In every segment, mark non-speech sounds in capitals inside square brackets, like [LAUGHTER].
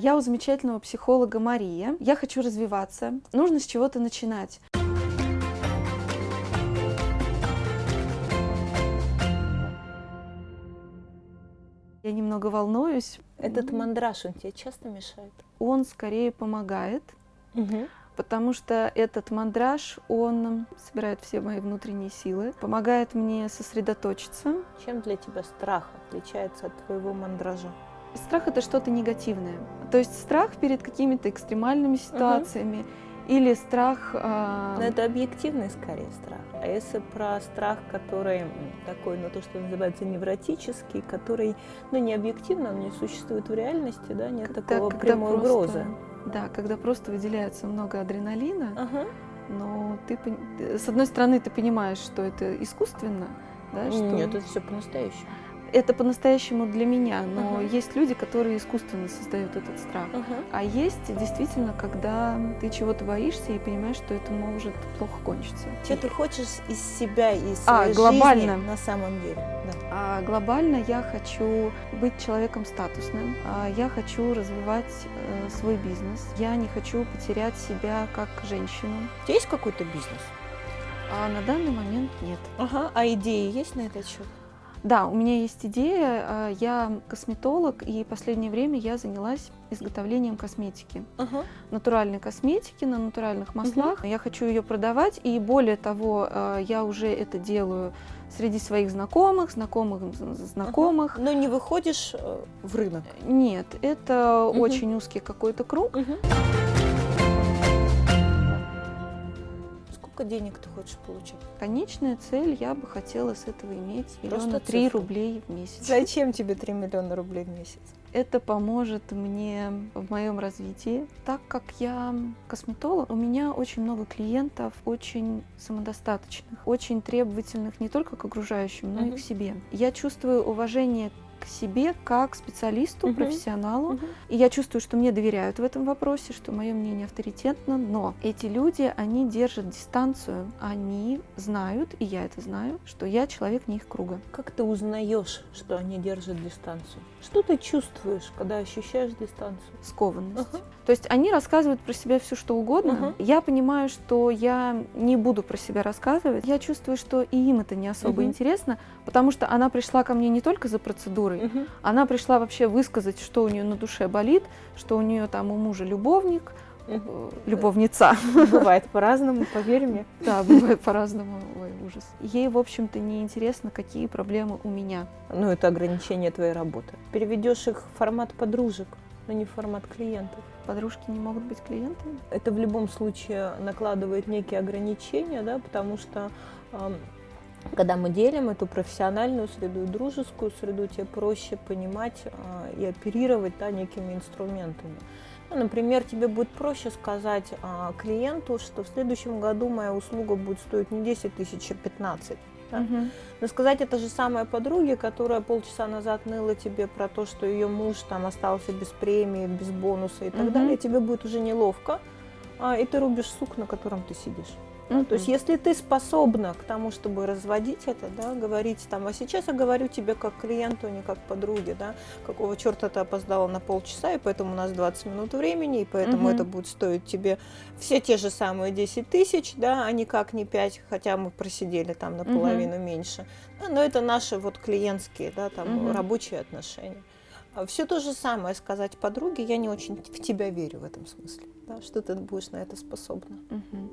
Я у замечательного психолога Мария. Я хочу развиваться. Нужно с чего-то начинать. Я немного волнуюсь. Этот мандраж, он тебе часто мешает? Он скорее помогает, Угу. потому что этот мандраж, он собирает все мои внутренние силы, помогает мне сосредоточиться. Чем для тебя страх отличается от твоего мандража? Страх это что-то негативное. То есть страх перед какими-то экстремальными ситуациями или страх... Но это объективный скорее страх. А если про страх, который такой, ну то, что называется невротический, который, ну не объективно, он не существует в реальности, да, нет когда- такого когда прямой просто- угрозы. Да, когда просто выделяется много адреналина, Ага. но ты, э, с одной стороны, ты понимаешь, что это искусственно, да, что Нет, это все по-настоящему. Это по-настоящему для меня, но Ага. есть люди, которые искусственно создают этот страх. Ага. А есть действительно, когда ты чего-то боишься и понимаешь, что это может плохо кончиться. Что ты хочешь из себя, из А, своей глобально. жизни на самом деле? Да. А глобально я хочу быть человеком статусным, а я хочу развивать э, свой бизнес, я не хочу потерять себя как женщину, У тебя есть какой-то бизнес? а на данный момент нет. Ага. А идеи есть на этот счет? Да, у меня есть идея, а, я косметолог, и последнее время я занялась изготовлением косметики. Ага. натуральной косметики на натуральных маслах. Я хочу ее продавать, и более того, э, я уже это делаю среди своих знакомых, знакомых знакомых. Но не выходишь э, в рынок. Нет, это Мгм. очень узкий какой-то круг. Сколько денег ты хочешь получать? Конечная цель, я бы хотела с этого иметь миллиона три рублей в месяц. Зачем тебе 3 миллиона рублей в месяц? Это поможет мне в моем развитии. Так как я косметолог, у меня очень много клиентов, очень самодостаточных, очень требовательных не только к окружающим, но и Мгм. к себе. Я чувствую уважение к себе как специалисту, Мгм. профессионалу, и я чувствую, что мне доверяют в этом вопросе, что мое мнение авторитетно, но эти люди, они держат дистанцию, они знают, и я это знаю, что я человек не их круга. Как ты узнаешь, что они держат дистанцию? Что ты чувствуешь, когда ощущаешь дистанцию? скованность. Ага. То есть они рассказывают про себя все, что угодно. Мгм. Я понимаю, что я не буду про себя рассказывать. Я чувствую, что и им это не особо Мгм. интересно, потому что она пришла ко мне не только за процедурой, она пришла вообще высказать, что у нее на душе болит, что у нее там у мужа любовник, э, любовница. Бывает по-разному, поверь мне. [LAUGHS] Да, бывает по-разному. Ой, ужас. Ей, в общем-то, не интересно, какие проблемы у меня. Ну, это ограничение твоей работы. Переведешь их в формат подружек, но не в формат клиентов. Подружки не могут быть клиентами. Это в любом случае накладывает некие ограничения, да, потому что когда мы делим эту профессиональную среду и дружескую среду, тебе проще понимать а, и оперировать да, некими инструментами. Ну, например, тебе будет проще сказать а, клиенту, что в следующем году моя услуга будет стоить не 10 тысяч, а 15. Да? Мгм. Но сказать это же самой подруге, которая полчаса назад ныла тебе про то, что ее муж там остался без премии, без бонуса и так Мгм. далее, тебе будет уже неловко, а, и ты рубишь сук, на котором ты сидишь. Да, То есть если ты способна к тому, чтобы разводить это, да, говорить там, а сейчас я говорю тебе как клиенту, а не как подруге, да, какого черта ты опоздала на полчаса, и поэтому у нас 20 минут времени, и поэтому Мгм. это будет стоить тебе все те же самые 10 тысяч, да, а никак не 5, хотя мы просидели там наполовину меньше. Да, но это наши вот клиентские, да, там Мгм. рабочие отношения. Все то же самое сказать подруге, я не очень в тебя верю в этом смысле, да, что ты будешь на это способна. Мгм.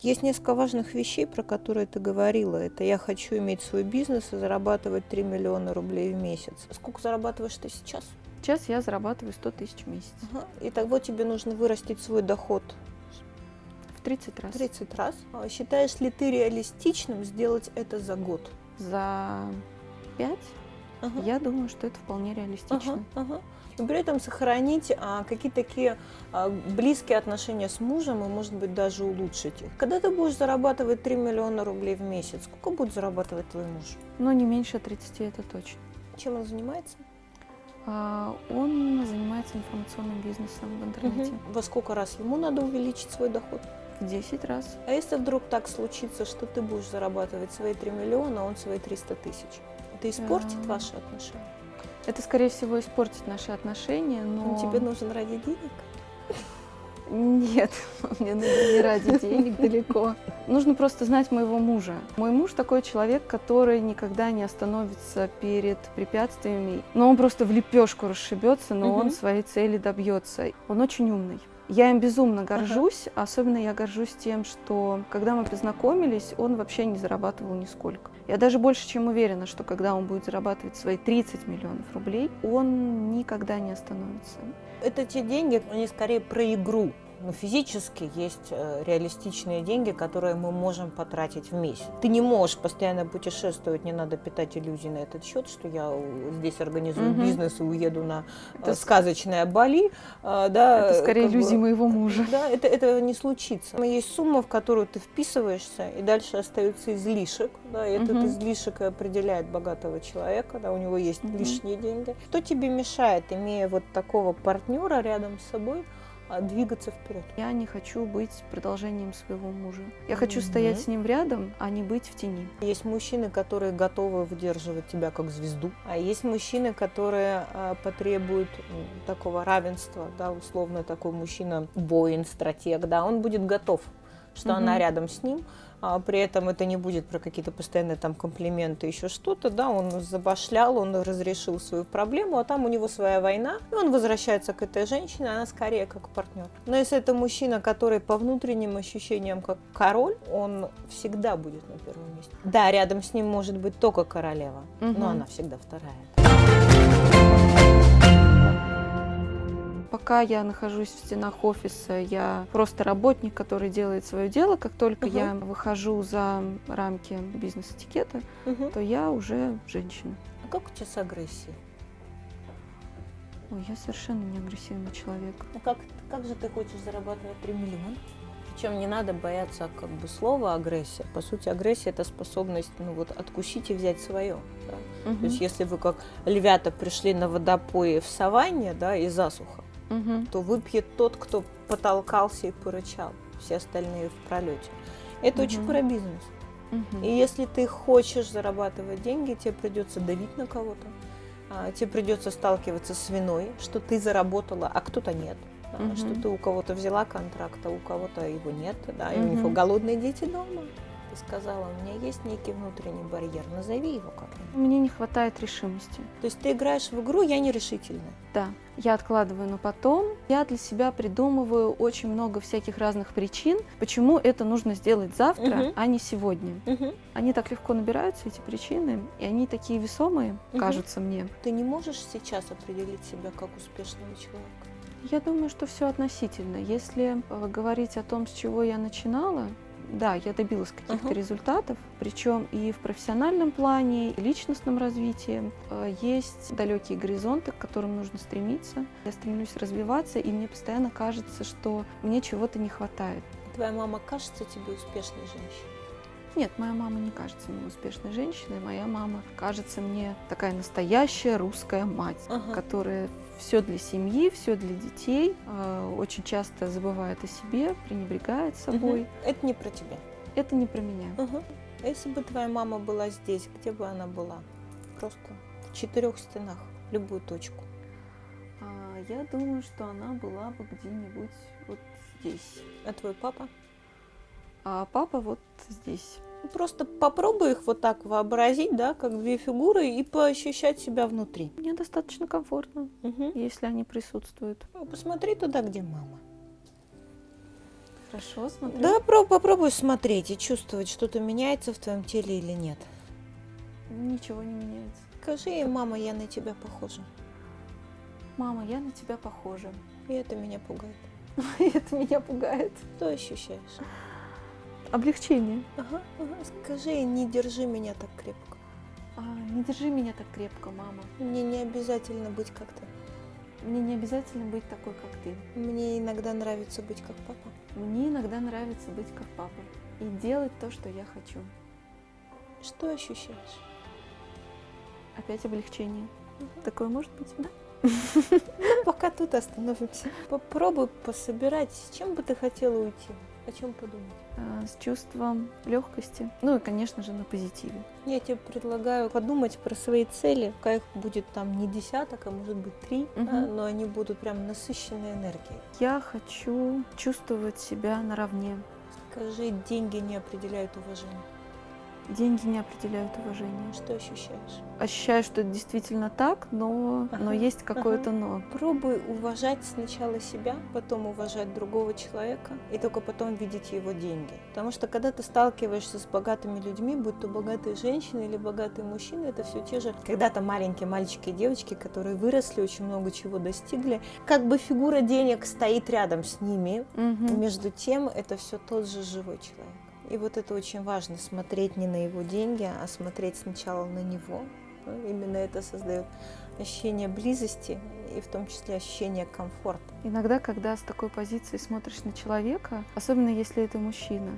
Есть несколько важных вещей, про которые ты говорила. Это я хочу иметь свой бизнес и зарабатывать 3 миллиона рублей в месяц. Сколько зарабатываешь ты сейчас? Сейчас я зарабатываю 100 тысяч в месяц. Ага. Итого тебе нужно вырастить свой доход В 30 раз. в 30 раз. А Считаешь ли ты реалистичным сделать это за год? За 5 Ага. я думаю, что это вполне реалистично. Ага, ага. Но при этом сохранить а, какие-то такие а, близкие отношения с мужем и, может быть, даже улучшить их. Когда ты будешь зарабатывать 3 миллиона рублей в месяц, сколько будет зарабатывать твой муж? Но не меньше 30, это точно. Чем он занимается? А, Он занимается информационным бизнесом в интернете. Мгм. Во сколько раз ему надо увеличить свой доход? В 10 раз. А если вдруг так случится, что ты будешь зарабатывать свои 3 миллиона, а он свои 300 тысяч? Это испортит А. ваши отношения? Это, скорее всего, испортит наши отношения, но... Он тебе нужен ради денег? Нет, [LAUGHS] мне нужно не ради денег далеко. Нужно просто знать моего мужа. Мой муж такой человек, который никогда не остановится перед препятствиями. Но он просто в лепешку расшибется, но Мгм. он своей цели добьется. Он очень умный. Я им безумно горжусь, особенно я горжусь тем, что когда мы познакомились, он вообще не зарабатывал нисколько. Я даже больше чем уверена, что когда он будет зарабатывать свои 30 миллионов рублей, он никогда не остановится. Это те деньги, они скорее про игру. Но физически есть э, реалистичные деньги, которые мы можем потратить в месяц. Ты не можешь постоянно путешествовать, не надо питать иллюзий на этот счет, что я здесь организую Мгм. бизнес и уеду на э, Это сказочное Бали. э, да, Это скорее как бы- иллюзии моего мужа. Да, это, это не случится. Есть сумма, в которую ты вписываешься, и дальше остается излишек. Да, и этот Мгм. излишек и определяет богатого человека, да, у него есть Мгм. лишние деньги. Что тебе мешает, имея вот такого партнера рядом с собой, двигаться вперед? Я не хочу быть продолжением своего мужа. Я хочу Мгм. стоять с ним рядом, а не быть в тени. Есть мужчины, которые готовы выдерживать тебя как звезду, а есть мужчины, которые а, потребуют такого равенства, да, условно такой мужчина, воин, стратег, да, он будет готов, что она Мгм. рядом с ним, а при этом это не будет про какие-то постоянные там комплименты, еще что-то, да, он забашлял, он разрешил свою проблему, а там у него своя война, и он возвращается к этой женщине, она скорее как партнер. Но если это мужчина, который по внутренним ощущениям как король, он всегда будет на первом месте. Да, рядом с ним может быть только королева, Мгм. но она всегда вторая. Пока я нахожусь в стенах офиса, я просто работник, который делает свое дело. Как только Мгм. я выхожу за рамки бизнес-этикета, Мгм. то я уже женщина. А как у тебя с агрессией? Ой, я совершенно не агрессивный человек. Ну как, как же ты хочешь зарабатывать 3 миллиона? Причем не надо бояться как бы слова агрессия. По сути, агрессия это способность ну, вот, откусить и взять свое. да. То есть, если вы как львята пришли на водопой в саванне, да, и засуха, Мгм. то выпьет тот, кто потолкался и порычал. Все остальные в пролете. Это очень Мгм. про бизнес. Мгм. И если ты хочешь зарабатывать деньги, тебе придется давить на кого-то, а, тебе придется сталкиваться с виной, что ты заработала, а кто-то нет. да, Мгм. Что ты у кого-то взяла контракт, а у кого-то его нет, да, и у Мгм. него голодные дети дома. Ты сказала, у меня есть некий внутренний барьер, назови его как-нибудь. Мне не хватает решимости. То есть ты играешь в игру, я нерешительная. Да, я откладываю на потом. Я для себя придумываю очень много всяких разных причин, почему это нужно сделать завтра, Мгм. а не сегодня. Они так легко набираются, эти причины, и они такие весомые, Мгм. кажутся мне. Ты не можешь сейчас определить себя как успешного человека. Я думаю, что все относительно. Если э, говорить о том, с чего я начинала, да, я добилась каких-то Мгм. результатов, причем и в профессиональном плане, и личностном развитии. Э, Есть далекие горизонты, к которым нужно стремиться. Я стремлюсь развиваться, и мне постоянно кажется, что мне чего-то не хватает. Твоя мама кажется тебе успешной женщиной. Нет, моя мама не кажется мне успешной женщиной. Моя мама кажется мне такая настоящая русская мать, Ага. которая все для семьи, все для детей, э, очень часто забывает о себе, пренебрегает собой. Мгм. Это не про тебя. Это не про меня. А Если бы твоя мама была здесь, где бы она была? Просто в четырех стенах, любую точку. А, Я думаю, что она была бы где-нибудь вот здесь. А твой папа? А папа вот здесь. Ну, Просто попробуй их вот так вообразить, да, как две фигуры, и поощущать себя внутри. Мне достаточно комфортно, Мгм. если они присутствуют. Посмотри туда, где мама. Хорошо, смотрю. Да, про- попробуй смотреть и чувствовать, что-то меняется в твоем теле или нет. Ничего не меняется. Скажи ей, мама, я на тебя похожа. Мама, я на тебя похожа. И это меня пугает. [LAUGHS] Это меня пугает. Что ощущаешь? Облегчение. Ага, ага. Скажи не держи меня так крепко. А, не держи меня так крепко, мама. Мне не обязательно быть как ты. Мне не обязательно быть такой, как ты. Мне иногда нравится быть как папа. Мне иногда нравится быть как папа и делать то, что я хочу. Что ощущаешь? Опять облегчение. Мгм. Такое может быть? Да. Ну, пока тут остановимся. Попробуй пособирать, с чем бы ты хотела уйти. О чем подумать? а, с чувством легкости. Ну и, конечно же, на позитиве. Я тебе предлагаю подумать про свои цели. Пускай их будет там не десяток, а может быть три, да, Мгм. но они будут прям насыщенной энергией. Я хочу чувствовать себя наравне. Скажи, деньги не определяют уважение. Деньги не определяют уважение. Что ощущаешь? Ощущаю, что это действительно так, но, но Ага, есть какое-то но. Пробуй уважать сначала себя, потом уважать другого человека, и только потом видеть его деньги. Потому что когда ты сталкиваешься с богатыми людьми, будь то богатые женщины или богатые мужчины, это все те же когда-то маленькие мальчики и девочки, которые выросли, очень много чего достигли. Как бы фигура денег стоит рядом с ними, Мгм. между тем это все тот же живой человек. И вот это очень важно, смотреть не на его деньги, а смотреть сначала на него. Ну, Именно это создает ощущение близости и в том числе ощущение комфорта. Иногда, когда с такой позиции смотришь на человека, особенно если это мужчина,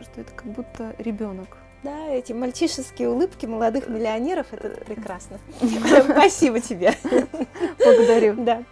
что это как будто ребенок. Да, эти мальчишеские улыбки молодых миллионеров, это прекрасно. [LAUGHS] Спасибо тебе. Благодарю. Да.